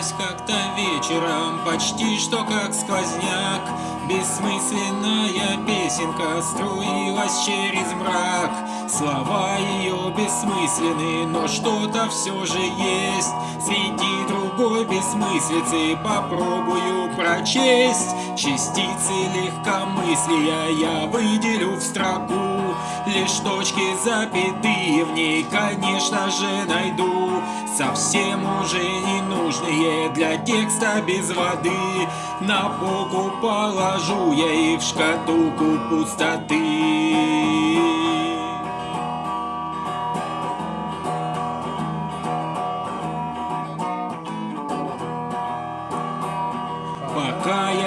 Родилась как-то вечером, почти что как сквозняк. Бессмысленная песенка струилась через мрак Слова ее бессмысленны, но что-то все же есть. Среди другой бессмыслицы попробую прочесть. Частицы легкомыслия я выделю в строку. Лишь точки запятые в ней, конечно же, найду. Совсем уже не нужные для текста без воды. На полку положу я и в шкатулку пустоты Пока я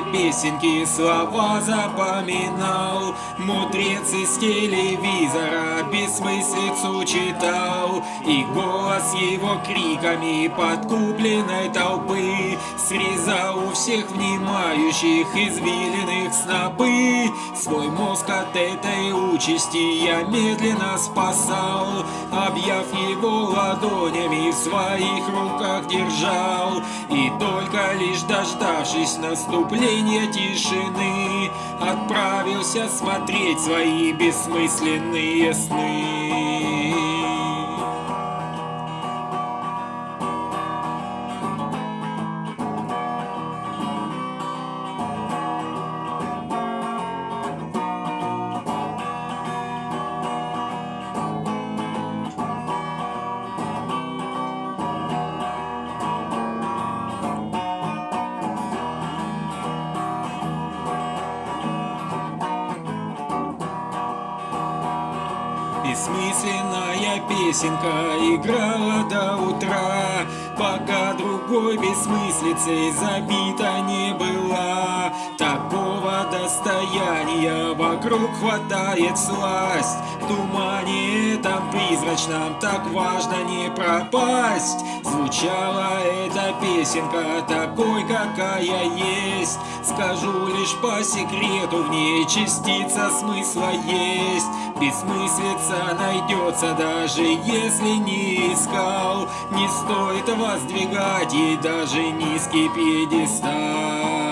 этой песенки слова запоминал. Мудрец из телевизора бессмыслицу читал. И голос его криками подкупленной толпы Срезал у всех внимающих извилиных снопы. Свой мозг от этой участи я медленно спасал Объяв его ладонями в своих руках держал. И только лишь дождавшись наступления тишины, Отправился смотреть свои бессмысленные сны. Бессмысленная песенка играла до утра, Пока другой бессмыслицей забита не была. Такого достояния вокруг хватает сласть, В тумане этом призрачном так важно не пропасть. Звучала эта песенка такой, какая есть, Скажу лишь по секрету, в ней частица смысла есть. Бессмыслица найдется, даже если не искал Не стоит воздвигать ей даже низкий пьедестал